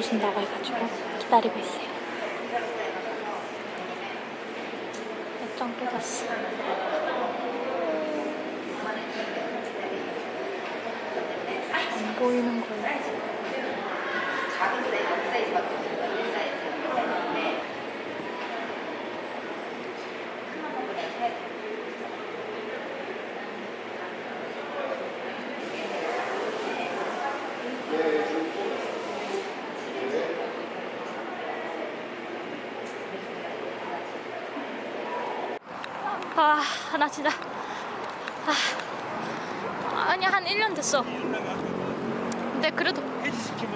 주신다고 해가지고 기다리고 있어요. 몇장 깨졌어. 안 보이는 거예요. 작은 사이즈, 큰 사이즈밖에 없는 거야. 1 사이즈. 하나만 보내 해야 돼. 아, 나 진짜. 아, 아니, 한 1년 됐어. 근데 그래도,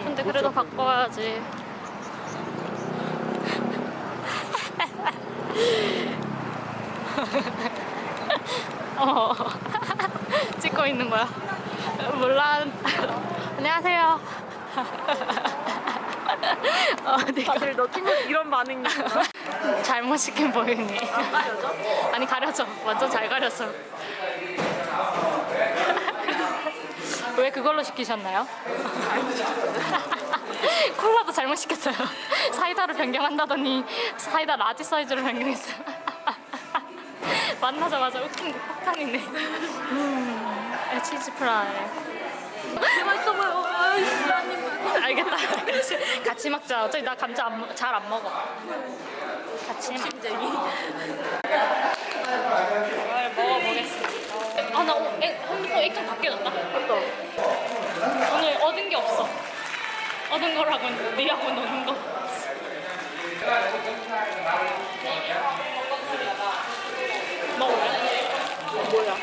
근데 그래도 바꿔야지. 어, 찍고 있는 거야. 몰라. 안녕하세요. 어, 내가 다들 너 친구 이런 반응이야. 잘못 시킨 보이니. 안 가려져? 아니 가려져 완전 잘 가렸어 왜 그걸로 시키셨나요? 콜라도 잘못 시켰어요 사이다로 변경한다더니 사이다 large 사이즈로 변경했어요 만나자마자 웃긴 폭탄이네 음, 치즈 프라이 맛있어 보여. 아니. 알겠다 같이, 먹자 어차피 나 감자 잘안 먹어 같이 먹자 심쟁이. 이걸 먹어보겠습니다. 아, 나 오, 애, 한번 액정 다 깨졌다. 어떤? 오늘 얻은 게 없어. 얻은 거라고 니하고 노는 거. 먹어요? 뭐야?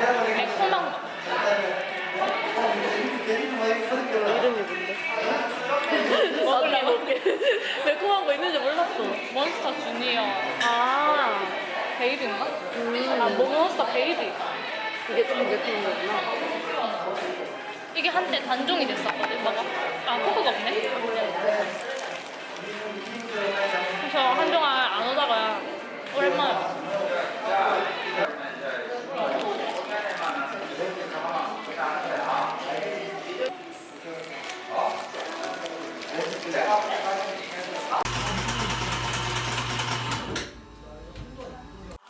약간 매콤한 거. 매콤한 거 있는지 몰랐어. 몬스터 주니어 아, 베이비인가? 음. 아, 몬스터 베이비. 이게 좀 매콤한 거구나. 이게 한때 단종이 됐었거든, 먹어. 아, 코코가 없네? 그래서 한동안 안 오다가 오랜만에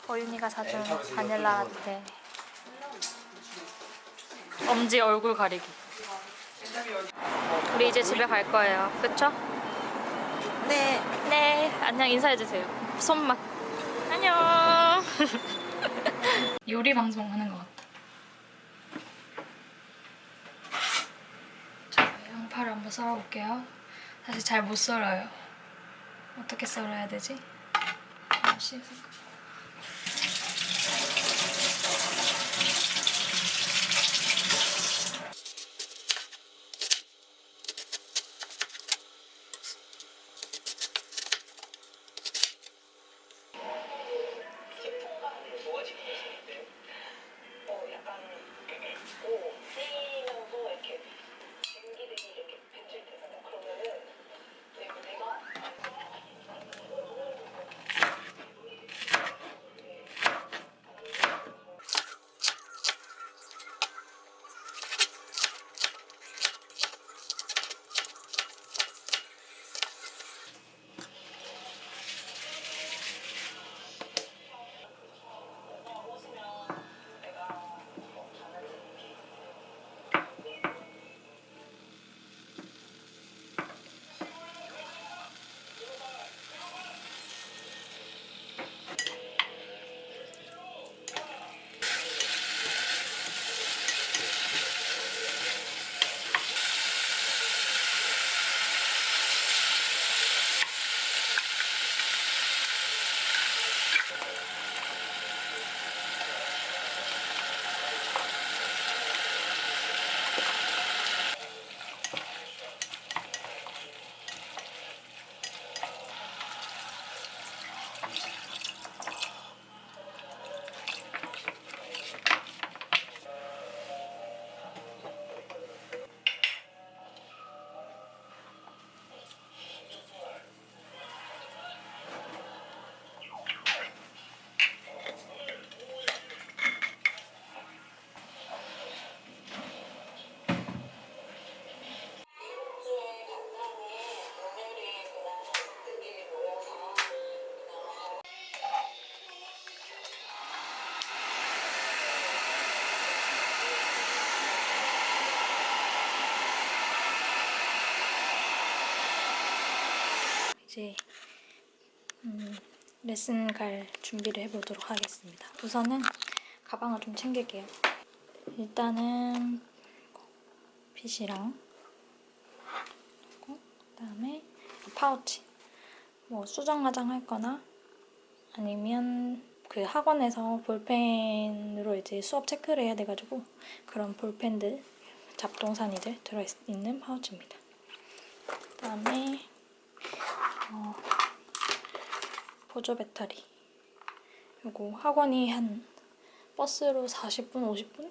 보윤이가 사준 바닐라 라떼 엄지 얼굴 가리기. 우리 이제 집에 갈 거예요. 그쵸? 네. 네. 안녕. 인사해주세요. 손맛. 안녕. 요리 방송 하는 것 같다 자 양파를 한번 썰어볼게요. 사실 잘 못 썰어요. 어떻게 썰어야 되지? 아, 씻을까? 이제 음, 레슨 갈 준비를 해보도록 하겠습니다. 우선은 가방을 좀 챙길게요. 일단은 그리고 그다음에 파우치. 뭐 수정 화장 할 거나 아니면 그 학원에서 볼펜으로 이제 수업 체크를 해야 돼가지고 그런 볼펜들 잡동사니들 들어있는 파우치입니다. 그다음에 어, 보조 배터리. 요거 학원이 한 버스로 40분, 50분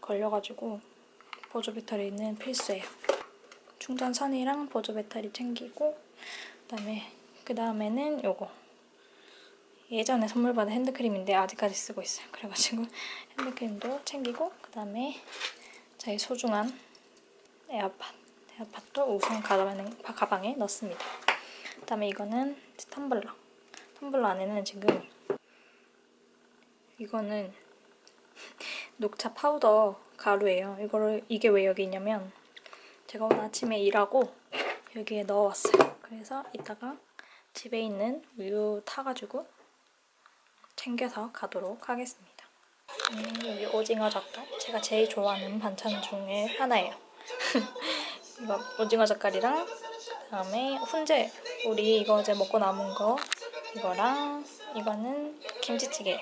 걸려가지고 보조 배터리는 필수예요. 충전 선이랑 보조 배터리 챙기고 그다음에 그 다음에는 요거 예전에 선물 받은 핸드크림인데 아직까지 쓰고 있어요. 그래가지고 핸드크림도 챙기고 그 다음에 저희 소중한 에어팟 에어팟도 우선 가방에, 가방에 넣습니다. 그 다음에 이거는 텀블러 텀블러 안에는 지금 이거는 녹차 파우더 가루예요. 이거를 이게 왜 여기 있냐면 제가 오늘 아침에 일하고 여기에 넣어왔어요. 그래서 이따가 집에 있는 우유 타가지고 챙겨서 가도록 하겠습니다. 음, 여기 오징어 젓갈 제가 제일 좋아하는 반찬 중에 하나예요. 이거 오징어 젓갈이랑 그다음에 훈제 우리 이거 어제 먹고 남은 거 이거랑 이거는 김치찌개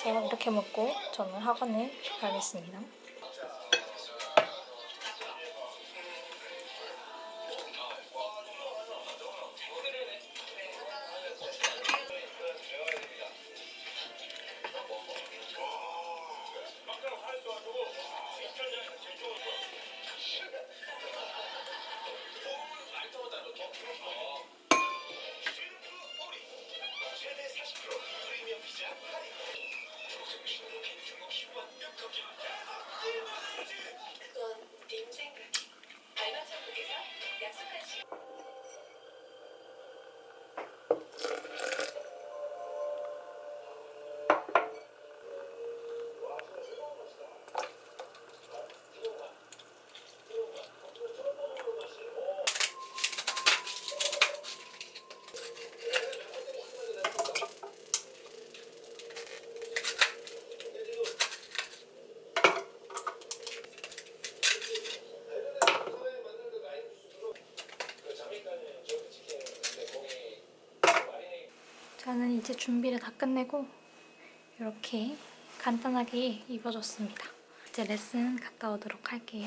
그래서 이렇게 먹고 저는 학원을 가겠습니다. 이제 준비를 다 끝내고 이렇게 간단하게 입어줬습니다. 이제 레슨 갔다 오도록 할게요.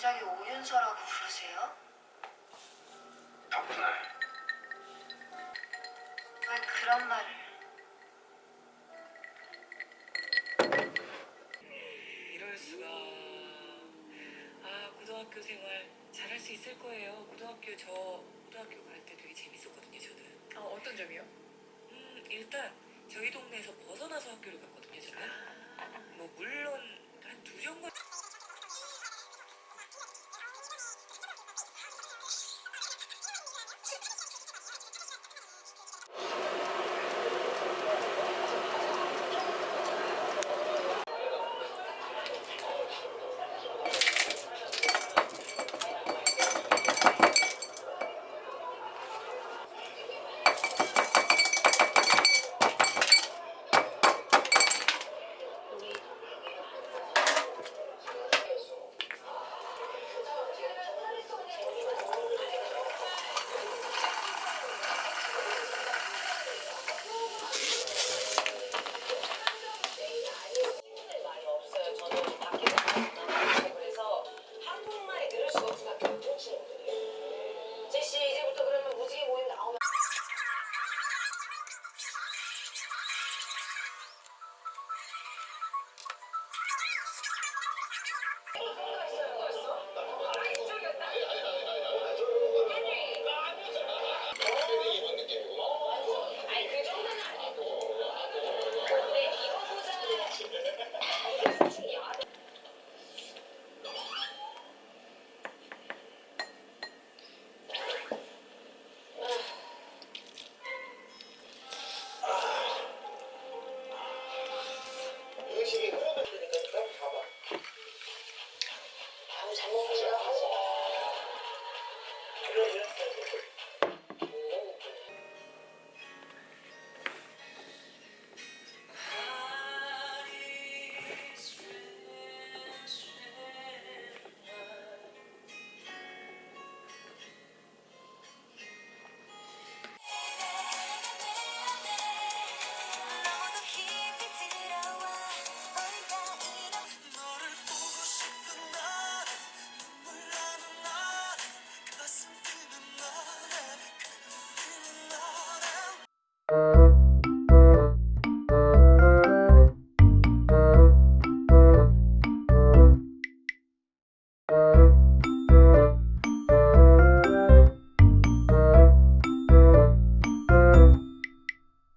갑자기 오윤서라고 부르세요? 덕분에 왜 그런 말을 이럴 수가. 아 고등학교 생활 잘할 수 있을 거예요. 고등학교 저 고등학교 갈 때 되게 재밌었거든요. 저는. 아, 어떤 점이요? 음 일단 저희 동네에서 벗어나서 학교를 갔거든요. 저는. 뭐 물론 한 두 정거